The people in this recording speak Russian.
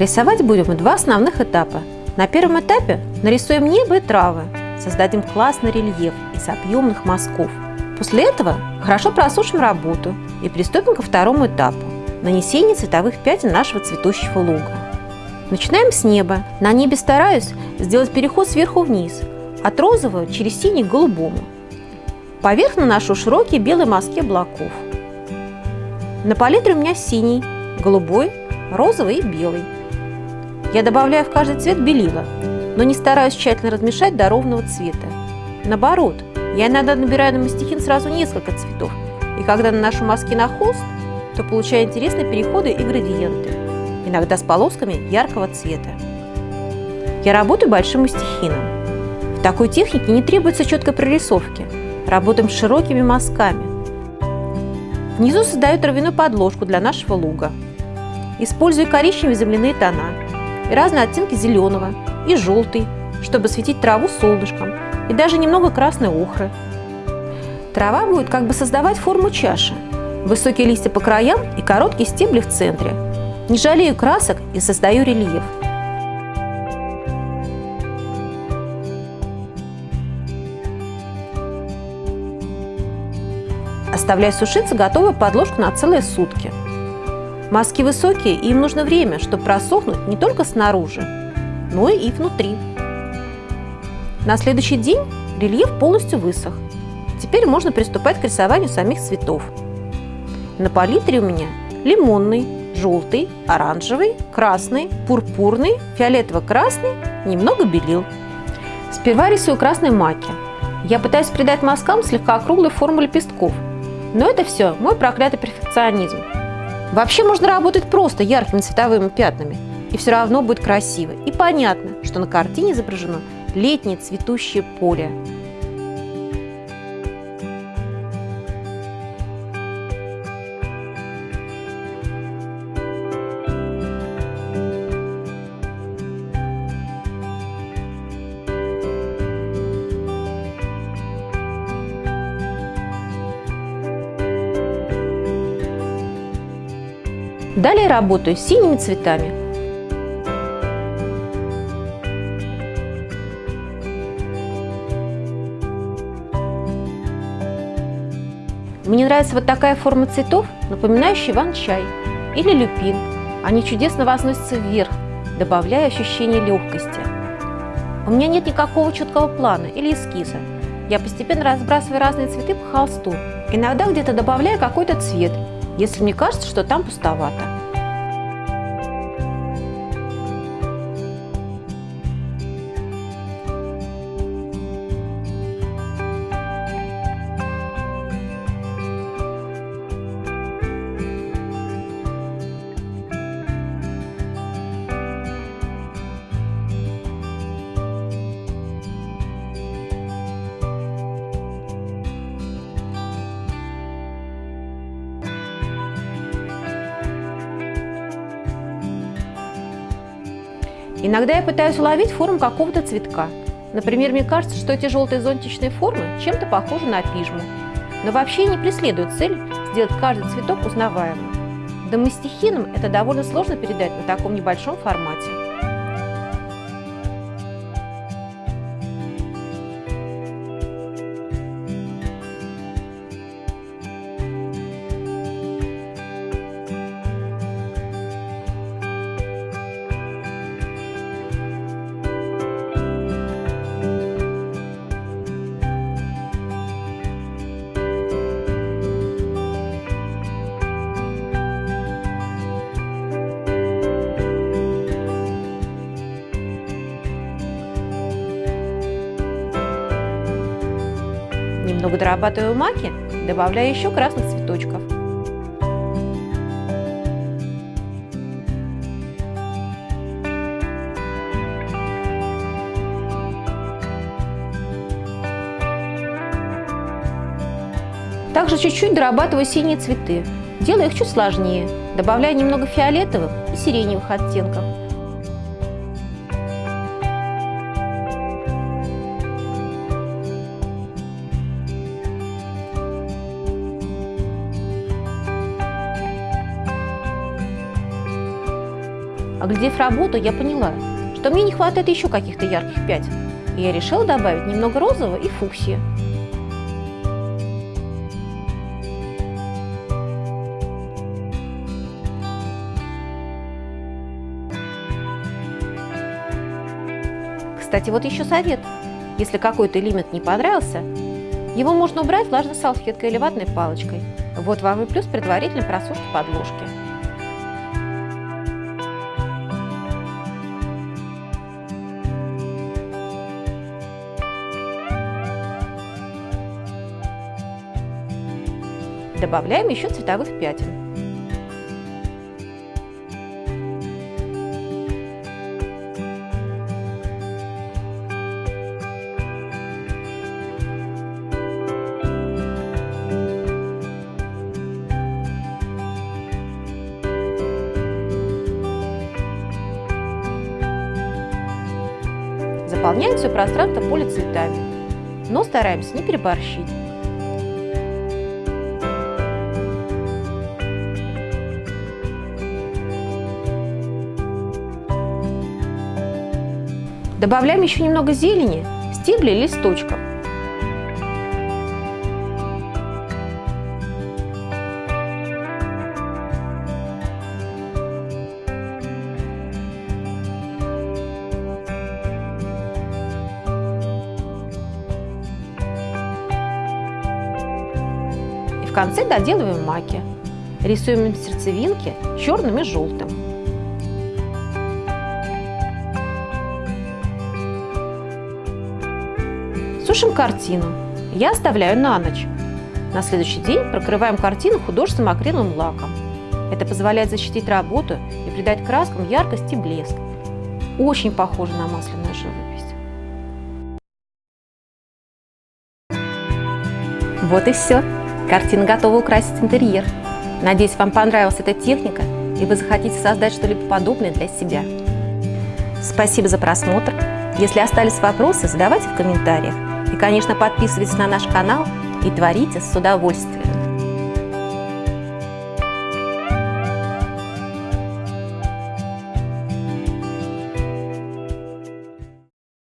Рисовать будем в два основных этапа. На первом этапе нарисуем небо и травы, создадим классный рельеф из объемных мазков. После этого хорошо просушим работу и приступим ко второму этапу – нанесению цветовых пятен нашего цветущего луга. Начинаем с неба. На небе стараюсь сделать переход сверху вниз, от розового через синий к голубому. Поверх наношу широкие белые мазки облаков. На палитре у меня синий, голубой, розовый и белый. Я добавляю в каждый цвет белила, но не стараюсь тщательно размешать до ровного цвета. Наоборот, я иногда набираю на мастихин сразу несколько цветов, и когда наношу маски на холст, то получаю интересные переходы и градиенты, иногда с полосками яркого цвета. Я работаю большим мастихином. В такой технике не требуется четкой прорисовки. Работаем с широкими мазками. Внизу создаю травяную подложку для нашего луга. Использую коричневые земляные тона и разные оттенки зеленого и желтый, чтобы светить траву солнышком и даже немного красной охры. Трава будет как бы создавать форму чаши. Высокие листья по краям и короткие стебли в центре. Не жалею красок и создаю рельеф. Оставляю сушиться готовую подложку на целые сутки. Маски высокие, и им нужно время, чтобы просохнуть не только снаружи, но и внутри. На следующий день рельеф полностью высох. Теперь можно приступать к рисованию самих цветов. На палитре у меня лимонный, желтый, оранжевый, красный, пурпурный, фиолетово-красный, немного белил. Сперва рисую красной маки. Я пытаюсь придать мазкам слегка округлую форму лепестков. Но это все мой проклятый перфекционизм. Вообще можно работать просто яркими цветовыми пятнами, и все равно будет красиво. И понятно, что на картине изображено летнее цветущее поле. Далее работаю с синими цветами. Мне нравится вот такая форма цветов, напоминающая иван-чай или люпин. Они чудесно возносятся вверх, добавляя ощущение легкости. У меня нет никакого четкого плана или эскиза. Я постепенно разбрасываю разные цветы по холсту. Иногда где-то добавляю какой-то цвет, если мне кажется, что там пустовато. Иногда я пытаюсь уловить форму какого-то цветка. Например, мне кажется, что эти желтые зонтичные формы чем-то похожи на пижму. Но вообще не преследуют цель сделать каждый цветок узнаваемым. Да мы стихином это довольно сложно передать на таком небольшом формате. Немного дорабатываю маки, добавляю еще красных цветочков. Также чуть-чуть дорабатываю синие цветы. Делаю их чуть сложнее. Добавляю немного фиолетовых и сиреневых оттенков. Оглядев работу, я поняла, что мне не хватает еще каких-то ярких пятен, и я решила добавить немного розового и фуксии. Кстати, вот еще совет. Если какой-то элемент не понравился, его можно убрать влажной салфеткой или ватной палочкой. Вот вам и плюс предварительной просушки подложки. Добавляем еще цветовых пятен. Заполняем все пространство поля цветами, но стараемся не переборщить. Добавляем еще немного зелени, стеблей листочков. В конце доделываем маки. Рисуем сердцевинки черным и желтым. Сушим картину. Я оставляю на ночь. На следующий день прокрываем картину художественным акриловым лаком. Это позволяет защитить работу и придать краскам яркость и блеск. Очень похоже на масляную живопись. Вот и все. Картина готова украсить интерьер. Надеюсь, вам понравилась эта техника, и вы захотите создать что-либо подобное для себя. Спасибо за просмотр. Если остались вопросы, задавайте в комментариях. Конечно, подписывайтесь на наш канал и творите с удовольствием.